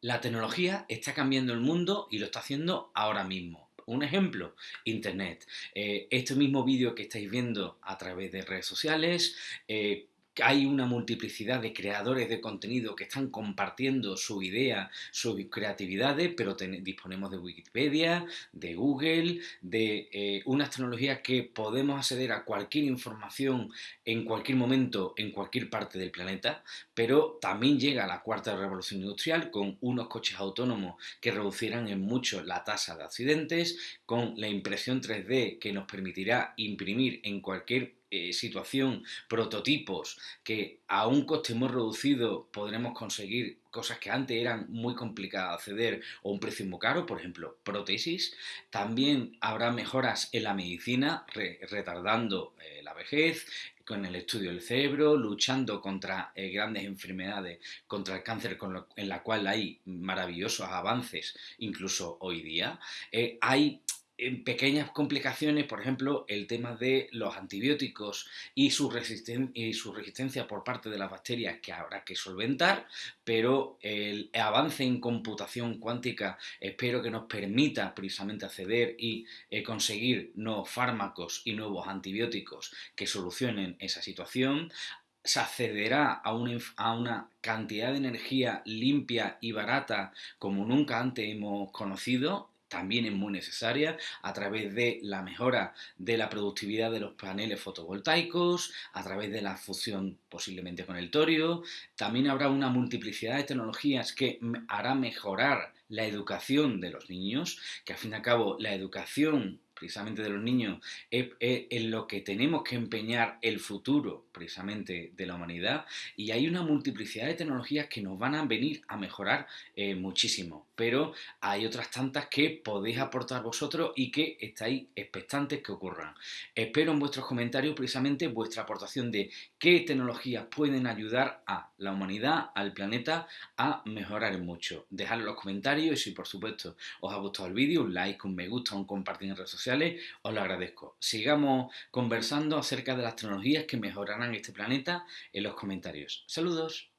La tecnología está cambiando el mundo y lo está haciendo ahora mismo. Un ejemplo, Internet. Eh, este mismo vídeo que estáis viendo a través de redes sociales, eh, hay una multiplicidad de creadores de contenido que están compartiendo su idea, sus creatividades, pero disponemos de Wikipedia, de Google, de eh, unas tecnologías que podemos acceder a cualquier información en cualquier momento, en cualquier parte del planeta, pero también llega la cuarta revolución industrial con unos coches autónomos que reducirán en mucho la tasa de accidentes, con la impresión 3D que nos permitirá imprimir en cualquier eh, situación prototipos que a un coste muy reducido podremos conseguir cosas que antes eran muy complicadas de acceder o un precio muy caro, por ejemplo, prótesis. También habrá mejoras en la medicina, retardando eh, la vejez, con el estudio del cerebro, luchando contra eh, grandes enfermedades, contra el cáncer, en la cual hay maravillosos avances, incluso hoy día. hay en pequeñas complicaciones, por ejemplo, el tema de los antibióticos y su, y su resistencia por parte de las bacterias que habrá que solventar, pero el avance en computación cuántica espero que nos permita precisamente acceder y eh, conseguir nuevos fármacos y nuevos antibióticos que solucionen esa situación. Se accederá a una, a una, cantidad de energía limpia y barata como nunca antes hemos conocido también es muy necesaria a través de la mejora de la productividad de los paneles fotovoltaicos, a través de la fusión posiblemente con el torio. También habrá una multiplicidad de tecnologías que hará mejorar la educación de los niños, que al fin y al cabo la educación precisamente de los niños, es, en lo que tenemos que empeñar el futuro precisamente de la humanidad y hay una multiplicidad de tecnologías que nos van a venir a mejorar eh, muchísimo, pero hay otras tantas que podéis aportar vosotros y que estáis expectantes que ocurran. Espero en vuestros comentarios precisamente vuestra aportación de qué tecnologías pueden ayudar a la humanidad, al planeta, a mejorar mucho. Dejadlo en los comentarios y si por supuesto os ha gustado el vídeo, un like, un me gusta, un compartir en redes os lo agradezco. Sigamos conversando acerca de las tecnologías que mejorarán este planeta en los comentarios. Saludos.